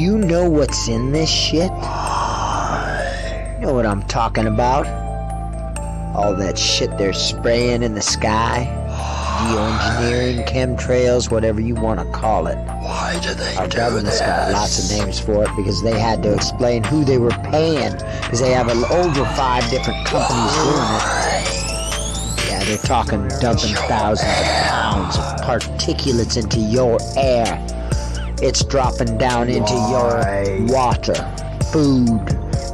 know what's in this shit? You know what I'm talking about? All that shit they're spraying in the sky? Geoengineering, chemtrails, whatever you want to call it. Why do they Our do government's this? got lots of names for it because they had to explain who they were paying because they have over five different companies doing it. Yeah, they're talking dumping thousands of pounds of particulates into your air. It's dropping down into your water, food,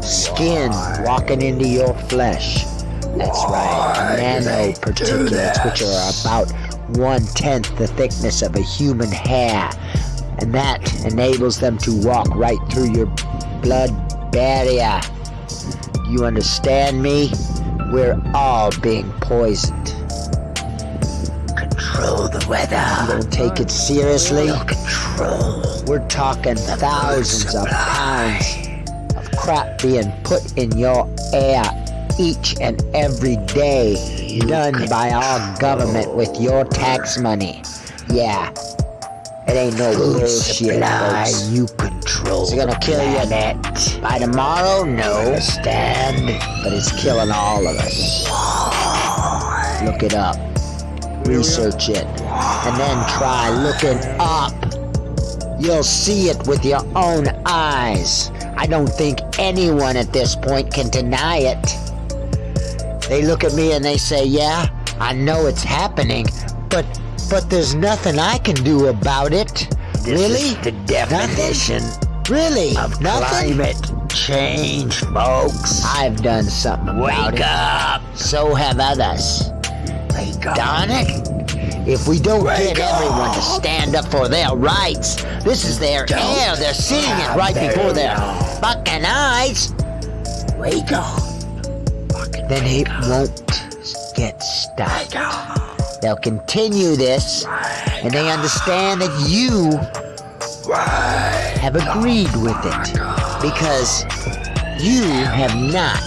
skin, walking into your flesh. That's right, nanoparticulates, which are about one tenth the thickness of a human hair. And that enables them to walk right through your blood barrier. You understand me? We're all being poisoned. Control the weather. You don't take it seriously? Control. We're talking thousands of pounds of crap being put in your air each and every day, done by our government with your tax money. Yeah, it ain't no bullshit, folks. you control. It's gonna kill you planet. by tomorrow. No, Understand? but it's killing all of us. Look it up, research it, and then try looking up. You'll see it with your own eyes. I don't think anyone at this point can deny it. They look at me and they say, "Yeah, I know it's happening, but but there's nothing I can do about it." This really? the definition Really? of nothing? climate change, folks. I've done something about Wake it. up. So have others. Up. Darn it! If we don't Wake get everyone to stand up for their rights, this is their Don't air. They're seeing it right before their fucking eyes. Wake up. Fucking Then it up. won't get stopped. They'll continue this, and they understand that you Wake have agreed with it because you have not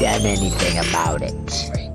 done anything about it.